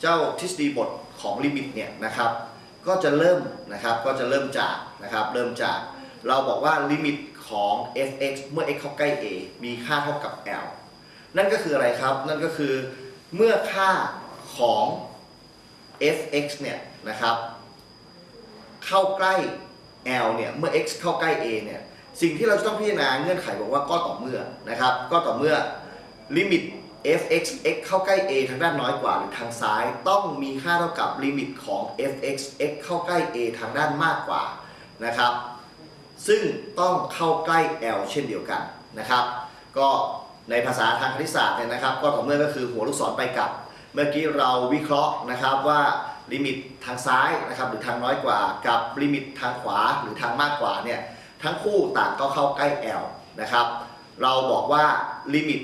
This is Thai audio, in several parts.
เจ้าทฤษฎีบทของลิมิตเนี่ยนะครับ ก็จะเริ่มนะครับก็จะเริ่มจากนะครับเริ่มจากเราบอกว่าลิมิตของ f(x) เมื่อ x เข้าใกล้ a มีค่าเท่ากับ l นั่นก็คืออะไรครับ นั่นก็คือเมื่อค่าของ f(x) เนี่ยนะครับเข้าใกล้ l เนี่ยเมื่อ x เข้าใกล้ a เนี่ยสิ่งที่เราจะต้องพิจารณาเงื่อนไขบอกว่าก็ต่อเมื่อนะครับ ก็ต่อเมื่อลิมิต f(x) x เข้าใกล้ a ทางด้านน้อยกว่าหรือทางซ้าย ต้องมีค่าเท่ากับลิมิตของ f(x) x เข้าใกล้ a ทางด้านมากกว่านะครับ ซึ่งต้องเข้าใกล้ l เช่นเดียวกันนะครับ ก็ในภาษาทางคณิตศาสตร์เนี่ยนะครับ ก็ต่อเมื่อก็คือหัวลูกศรไปกลับ เมื่อกี้เราวิเคราะห์นะครับว่าลิมิตทางซ้ายนะครับหรือทางน้อยกว่า กับลิมิตทางขวาหรือทางมากกว่าเนี่ยทั้งคู่ต่างก็เข้าใกล้ l นะครับ เราบอกว่าลิมิต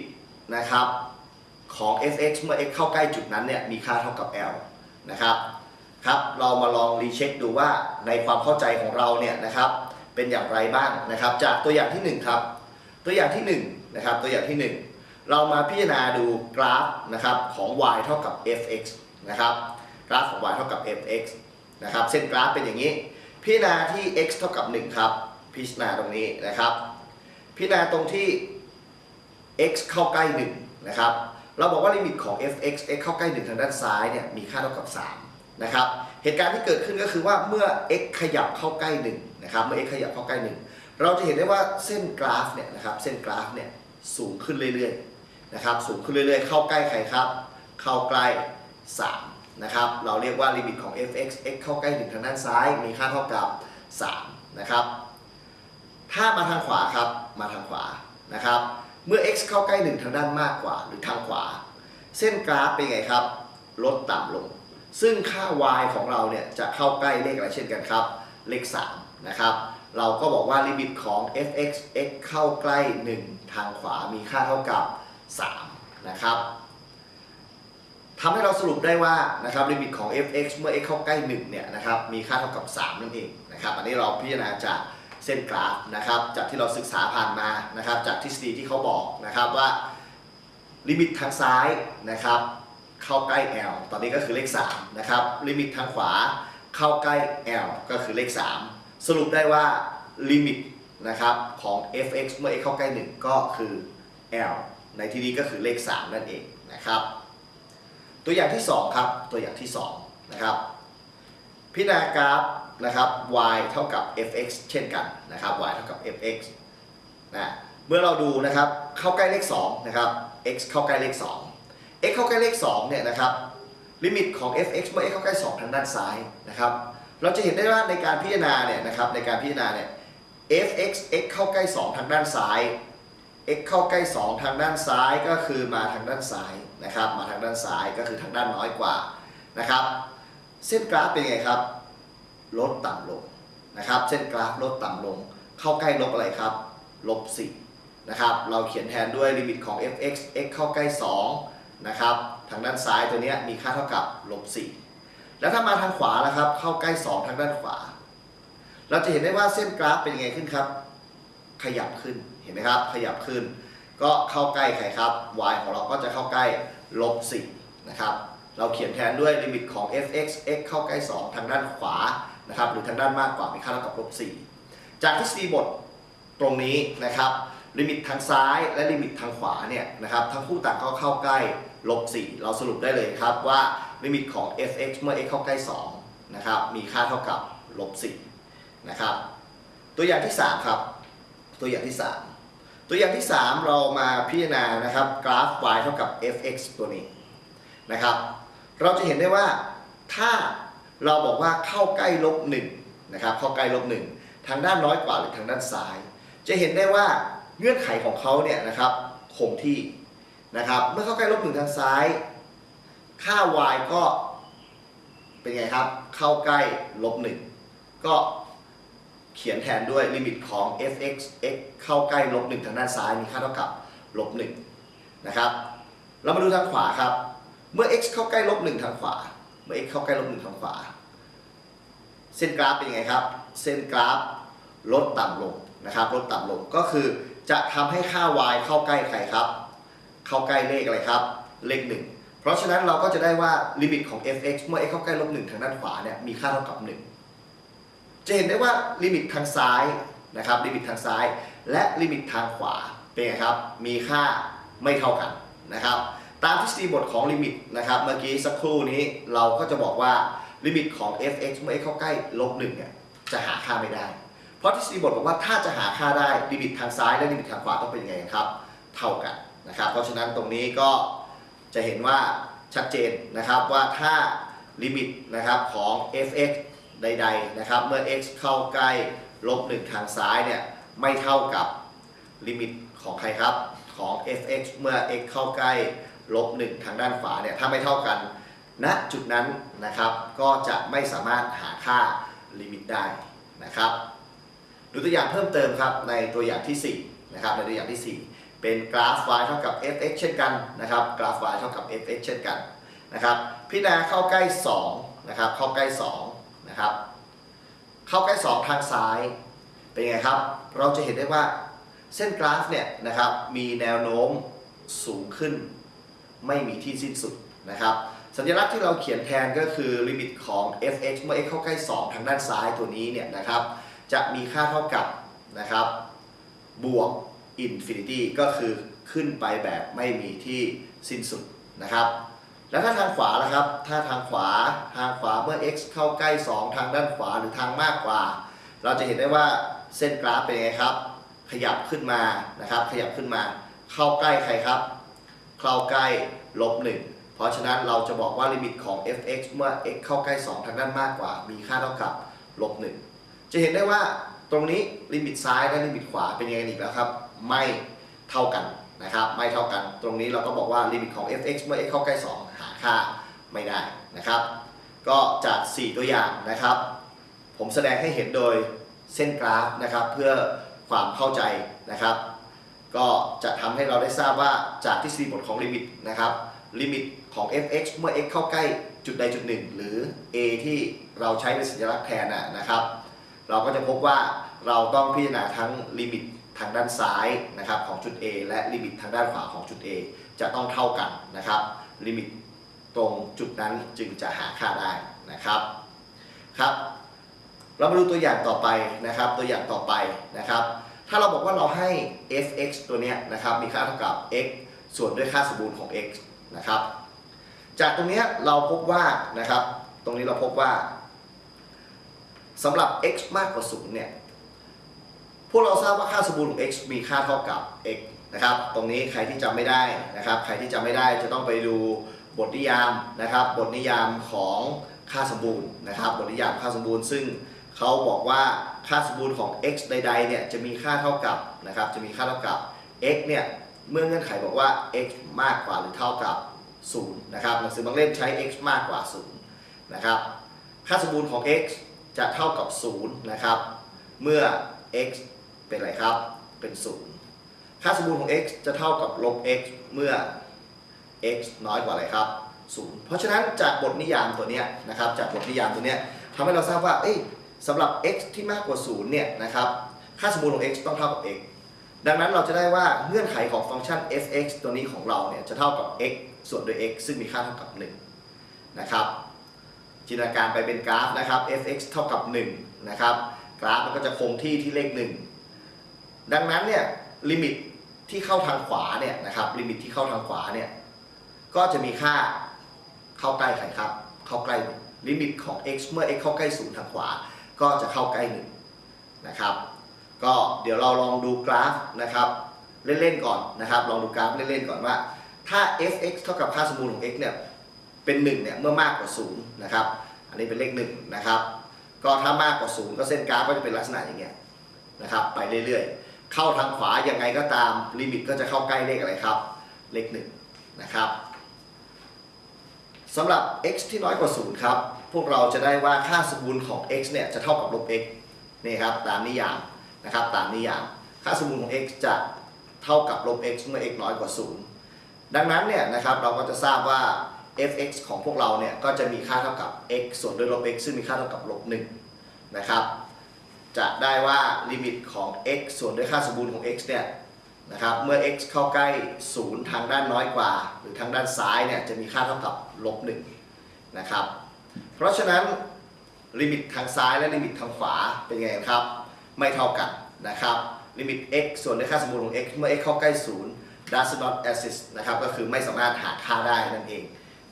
นะครับ ของ f(x) เมื่อ x เข้าใกล้จุดนั้นเนี่ยมีค่าเท่ากับ l นะครับครับเรามาลองรีเช็คดูว่าในความเข้าใจของเราเนี่ยนะครับเป็นอย่างไรบ้างนะครับจากตัวอย่างที่1ครับตัวอย่างที่1นะครับตัวอย่างที่ 1 เรามาพิจารณาดูกราฟนะครับของ y เท่ากับ fx นะครับกราฟของ y เท่ากับ fx นะครับเส้นกราฟเป็นอย่างนี้ พิจารณาที่ x เท่ากับ 1 ครับ พิจารณาตรงนี้นะครับ พิจารณาตรงที่ x เข้าใกล้1นะครับ เราบอกว่าลิมิตของ f(x) x เข้าใกล้ 1 ทางด้านซ้ายเนี่ยมีค่าเท่ากับ3นะครับเหตุการณ์ที่เกิดขึ้นก็คือว่าเมื่อ x ขยับเข้าใกล้1นะครับเมื่อ x ขยับเข้าใกล้ 1 เราจะเห็นได้ว่าเส้นกราฟเนี่ยนะครับเส้นกราฟเนี่ยสูงขึ้นเรื่อยๆนะครับสูงขึ้นเรื่อยๆ เข้าใกล้ใครครับ เข้าใกล้3นะครับเราเรียกว่าลิมิตของ f(x) x เข้าใกล้ 1 ทางด้านซ้ายมีค่าเท่ากับ3นะครับถ้ามาทางขวาครับมาทางขวานะครับ เมื่อ x เข้าใกล้ 1 ทางด้านมากกว่าหรือทางขวา เส้นกราฟเป็นไงครับ ลดต่ำลง ซึ่งค่า y ของเราเนี่ยจะเข้าใกล้เลขอะไรเช่นกันครับ เลข 3 นะครับ เราก็บอกว่าลิมิตของ f(x) x เข้าใกล้ 1 ทางขวามีค่าเท่ากับ 3 นะครับทำให้เราสรุปได้ว่านะครับลิมิตของ f(x) เมื่อ x เข้าใกล้1เนี่ยนะครับมีค่าเท่ากับ 3 นั่นเองนะครับอันนี้เราพิจารณาจาก เส้นกราฟนะครับจากที่เราศึกษาผ่านมานะครับจากทฤษฎีที่เขาบอกนะครับว่าลิมิตทางซ้ายนะครับเข้าใกล้ l ตอนนี้ก็คือเลข3นะครับลิมิตทางขวาเข้าใกล้ l ก็คือเลข 3 สรุปได้ว่าลิมิตนะครับของ f(x) เมื่อ x เข้าใกล้ 1 ก็คือ l ในที่นี้ก็คือเลข 3 นั่นเองนะครับตัวอย่างที่ 2 ครับ ตัวอย่างที่ 2 นะครับ พิจารณากราฟ นะครับ y เท่ากับ fx เช่นกันนะครับ y เท่ากับ fx นะเมื่อเราดูนะครับเข้าใกล้เลข2นะครับ x เข้าใกล้เลข 2 x เข้าใกล้เลข2เนี่ยนะครับลิมิตของ fx เมื่อ x เข้าใกล้ 2 ทางด้านซ้ายนะครับเราจะเห็นได้ว่าในการพิจารณาเนี่ยนะครับในการพิจารณาเนี่ย fx x เข้าใกล้ 2 ทางด้านซ้าย x เข้าใกล้ 2 ทางด้านซ้ายก็คือมาทางด้านซ้ายนะครับมาทางด้านซ้ายก็คือทางด้านน้อยกว่านะครับเส้นกราฟเป็นไงครับ ลดต่ำลงนะครับเส้นกราฟลดต่ำลง เข้าใกล้ลบอะไรครับลบ4นะครับ เราเขียนแทนด้วยลิมิตของ f(x) x เข้าใกล้2นะครับ ทางด้านซ้ายตัวนี้มีค่าเท่ากับลบ4แล้วถ้ามาทางขวาล่ะครับ เข้าใกล้ 2 ทางด้านขวา เราจะเห็นได้ว่าเส้นกราฟเป็นยังไงขึ้นครับ ขยับขึ้น เห็นไหมครับ ขยับขึ้น ก็เข้าใกล้ใครครับ y ของเราก็จะเข้าใกล้ลบ4นะครับ เราเขียนแทนด้วยลิมิตของ f(x) x เข้าใกล้ 2 ทางด้านขวา นะครับหรือทางด้านมากกว่ามีค่าเท่ากับลบ4จากทฤษฎีบทตรงนี้นะครับลิมิตทางซ้ายและลิมิตทางขวาเนี่ยนะครับทั้งคู่ต่างก็เข้าใกล้ลบ4เราสรุปได้เลยครับว่าลิมิตของ f(x) เมื่อ x เข้าใกล้2นะครับมีค่าเท่ากับลบ4นะครับตัวอย่างที่ 3 ครับ ตัวอย่างที่ 3 ตัวอย่างที่ 3 เรามาพิจารณานะครับกราฟ y เท่ากับ f(x) ตัวนี้นะครับเราจะเห็นได้ว่าถ้า เราบอกว่าเข้าใกล้ลบ1นะครับเข้าใกล้ลบ1ทางด้านน้อยกว่าหรือทางด้านซ้าย จะเห็นได้ว่าเงื่อนไขของเขาเนี่ยนะครับคงที่นะครับเมื่อเข้าใกล้ลบ1ทางซ้าย ค่า y ก็เป็นไงครับ เข้าใกล้ลบหนึ่งก็เขียนแทนด้วยลิมิตของ f(x) x เข้าใกล้ลบหนึ่งทางด้านซ้ายมีค่าเท่ากับลบหนึ่งนะครับ เรามาดูทางขวาครับ เมื่อ x เข้าใกล้ลบหนึ่งทางขวา เมื่อ x เข้าใกล้ลบหนึ่งทางขวา เส้นกราฟเป็นยังไงครับ เส้นกราฟลดต่ำลงนะครับ ลดต่ำลงก็คือจะทำให้ค่า y เข้าใกล้ใครครับ เข้าใกล้เลขอะไรครับ เลขหนึ่งเพราะฉะนั้นเราก็จะได้ว่าลิมิตของ f(x) เมื่อ x เข้าใกล้ลบหนึ่งทางด้านขวาเนี่ยมีค่าเท่ากับ 1 จะเห็นได้ว่าลิมิตทางซ้ายนะครับ ลิมิตทางซ้าย และลิมิตทางขวาเป็นไงครับ มีค่าไม่เท่ากันนะครับ ตามทฤษฎีบทของลิมิตนะครับเมื่อกี้สักครู่นี้เราก็จะบอกว่าลิมิตของ f(x) เมื่อ x เข้าใกล้ลบหนึ่งเนี่ยจะหาค่าไม่ได้ เพราะทฤษฎีบทบอกว่าถ้าจะหาค่าได้ลิมิตทางซ้ายและลิมิตทางขวาต้องเป็นยังไงครับ เท่ากันนะครับ เพราะฉะนั้นตรงนี้ก็จะเห็นว่าชัดเจนนะครับว่าถ้าลิมิตนะครับของ f(x) ใดๆนะครับเมื่อ x เข้าใกล้ลบ1ทางซ้ายเนี่ยไม่เท่ากับลิมิตของใครครับของ f(x) เมื่อ x เข้าใกล้ ลบ1ทางด้านขวาเนี่ยถ้าไม่เท่ากันณจุดนั้นนะครับก็จะไม่สามารถหาค่าลิมิตได้นะครับดูตัวอย่างเพิ่มเติมครับในตัวอย่างที่4นะครับในตัวอย่างที่ 4 เป็นกราฟ y เท่ากับ f(x) เช่นกันนะครับกราฟ y เท่ากับ f(x) เช่นกันนะครับพิจารณาเข้าใกล้2นะครับเข้าใกล้2นะครับเข้าใกล้ 2 ทางซ้ายเป็นไงครับ เราจะเห็นได้ว่าเส้นกราฟเนี่ยนะครับมีแนวโน้มสูงขึ้น ไม่มีที่สิ้นสุดนะครับสัญลักษณ์ที่เราเขียนแทนก็คือลิมิตของ f(x) เมื่อ x เข้าใกล้ 2 ทางด้านซ้ายตัวนี้เนี่ยนะครับจะมีค่าเท่ากับนะครับบวก infinity ก็คือขึ้นไปแบบไม่มีที่สิ้นสุดนะครับแล้วถ้าทางขวาล่ะครับ ถ้าทางขวาทางขวาเมื่อ x เข้าใกล้ 2 ทางด้านขวาหรือทางมากกว่า เราจะเห็นได้ว่าเส้นกราฟเป็นไงครับ ขยับขึ้นมานะครับ ขยับขึ้นมา เข้าใกล้ใครครับ เข้าใกล้ลบหนึ่งเพราะฉะนั้นเราจะบอกว่าลิมิตของ f(x) เมื่อ x เข้าใกล้ 2 ทางด้านมากกว่า มีค่าเท่ากับลบหนึ่งจะเห็นได้ว่าตรงนี้ลิมิตซ้ายและลิมิตขวาเป็นยังไงอีกแล้วครับ ไม่เท่ากันนะครับ ไม่เท่ากัน ตรงนี้เราก็บอกว่าลิมิตของ f(x) เมื่อ x เข้าใกล้ 2 หาค่าไม่ได้นะครับ ก็จาก 4 ตัวอย่างนะครับ ผมแสดงให้เห็นโดยเส้นกราฟนะครับ เพื่อความเข้าใจนะครับ ก็จะทำให้เราได้ทราบว่าจากทฤษฎีบทของลิมิตนะครับลิมิตของ f(x) เมื่อ x เข้าใกล้จุดใดจุดหนึ่งหรือ a ที่เราใช้เป็นสัญลักษณ์แทนนะนะครับ เราก็จะพบว่าเราต้องพิจารณาทั้งลิมิตทางด้านซ้ายนะครับของจุด A และลิมิตทางด้านขวาของจุด A จะต้องเท่ากันนะครับลิมิตตรงจุดนั้นจึงจะหาค่าได้นะครับครับ เรามาดูตัวอย่างต่อไปนะครับ ตัวอย่างต่อไปนะครับ ถ้าเราบอกว่าเราให้ f(x) ตัวเนี้ยนะครับมีค่าเท่ากับ x ส่วนด้วยค่าสมบูรณ์ของ x นะครับ จากตรงเนี้ยเราพบว่านะครับ ตรงนี้เราพบว่าสำหรับ x มากกว่า0เนี่ย พวกเราทราบว่าค่าสมบูรณ์ของ x มีค่าเท่ากับ x นะครับ ตรงนี้ใครที่จำไม่ได้นะครับ ใครที่จำไม่ได้จะต้องไปดูบทนิยามนะครับ บทนิยามของค่าสมบูรณ์นะครับ บทนิยามค่าสมบูรณ์ ซึ่งเขาบอกว่า ค่าสมบูรณ์ของ x ใดๆเนี่ยจะมีค่าเท่ากับนะครับจะมีค่าเท่ากับ x เนี่ยเมื่อเงื่อนไขบอกว่า x มากกว่าหรือเท่ากับ0นะครับหนังสือบางเล่มใช้ x มากกว่า0นะครับค่าสมบูรณ์ของ x จะเท่ากับ0นะครับเมื่อ x เป็นอะไรครับเป็น0ค่าสมบูรณ์ของ x จะเท่ากับลบ x เมื่อ x น้อยกว่าอะไรครับ0เพราะฉะนั้นจากบทนิยามตัวเนี้ยนะครับจากบทนิยามตัวเนี้ยทำให้เราทราบว่าเอ้ย สำหรับ x ที่มากกว่า 0 เนี่ยนะครับ ค่าสมบูรณ์ของ x ต้องเท่ากับ x ดังนั้นเราจะได้ว่าเงื่อนไขของฟังก์ชัน f(x) ตัวนี้ของเราเนี่ยจะเท่ากับ x ส่วนด้วย x ซึ่งมีค่าเท่ากับ 1 นะครับ จินตนาการไปเป็นกราฟนะครับ f(x) เท่ากับ 1 นะครับ กราฟมันก็จะคงที่ที่เลข 1 ดังนั้นเนี่ยลิมิตที่เข้าทางขวาเนี่ยนะครับ ลิมิตที่เข้าทางขวาเนี่ยก็จะมีค่าเข้าใกล้ใครครับ เข้าใกล้ลิมิตของ x เมื่อ x เข้าใกล้0ทางขวา ก็จะเข้าใกล้1นะครับ ก็เดี๋ยวเราลองดูกราฟนะครับเล่นๆก่อนนะครับ ลองดูกราฟเล่นๆก่อนว่า ถ้า f(x) เท่ากับค่าสมบูรณ์ของ x เนี่ยเป็น1เนี่ยเมื่อมากกว่า0นะครับ อันนี้เป็นเลข1นะครับก็ถ้ามากกว่า0ก็เส้นกราฟก็จะเป็นลักษณะอย่างเงี้ยนะครับ ไปเรื่อยๆ เข้าทางขวายังไงก็ตามลิมิตก็จะเข้าใกล้เลขอะไรครับ เลข1นะครับสำหรับ x ที่น้อยกว่า0ครับ พวกเราจะได้ว่าค่าสมบูรณ์ของ x เนี่ยจะเท่ากับลบ x นี่ครับตามนิยามนะครับตามนิยาม ค่าสมบูรณ์ของ x จะเท่ากับลบ x เมื่อ x น้อยกว่า 0 ดังนั้นเนี่ยนะครับเราก็จะทราบว่า f(x) ของพวกเราเนี่ยก็จะมีค่าเท่ากับ x ส่วนด้วยลบ x ซึ่งมีค่าเท่ากับลบ1นะครับจะได้ว่าลิมิตของ x ส่วนด้วยค่าสมบูรณ์ของ x เนี่ยนะครับเมื่อ x เข้าใกล้ 0 ทางด้านน้อยกว่า หรือทางด้านซ้ายเนี่ยจะมีค่าเท่ากับลบ1นะครับ เพราะฉะนั้นลิมิตทางซ้ายและลิมิตทางขวาเป็นไงครับ ไม่เท่ากันนะครับลิมิต x ส่วนด้วยค่าสมบูรณ์ของ x เมื่อ x เข้าใกล้ 0 does not exist นะครับก็คือไม่สามารถหาค่าได้นั่นเอง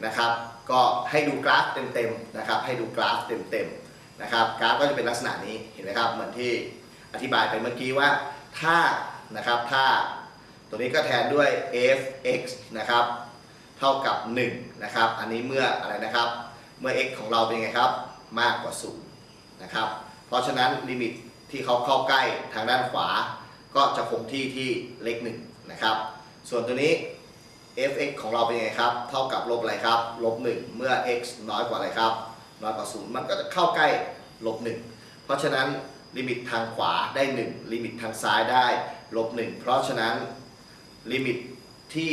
นะครับก็ให้ดูกราฟเต็มๆนะครับให้ดูกราฟเต็มๆนะครับกราฟก็จะเป็นลักษณะนี้เห็นไหมครับเหมือนที่อธิบายไปเมื่อกี้ว่าถ้านะครับถ้าตัวนี้ก็แทนด้วย f(x) นะครับเท่ากับ1นะครับอันนี้เมื่ออะไรนะครับ เมื่อ x ของเราเป็นไงครับ มากกว่า0นะครับ เพราะฉะนั้นลิมิตที่เขาเข้าใกล้ทางด้านขวา ก็จะคงที่ที่เลข1นะครับ ส่วนตัวนี้ f(x) ของเราเป็นไงครับ เท่ากับลบอะไรครับ ลบ 1 เมื่อ x น้อยกว่าอะไรครับ น้อยกว่า 0 มันก็จะเข้าใกล้ลบ 1 เพราะฉะนั้นลิมิตทางขวาได้ 1 ลิมิตทางซ้ายได้ลบ 1 เพราะฉะนั้นลิมิตที่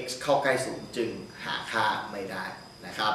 x เข้าใกล้ 0 จึงหาค่าไม่ได้นะครับ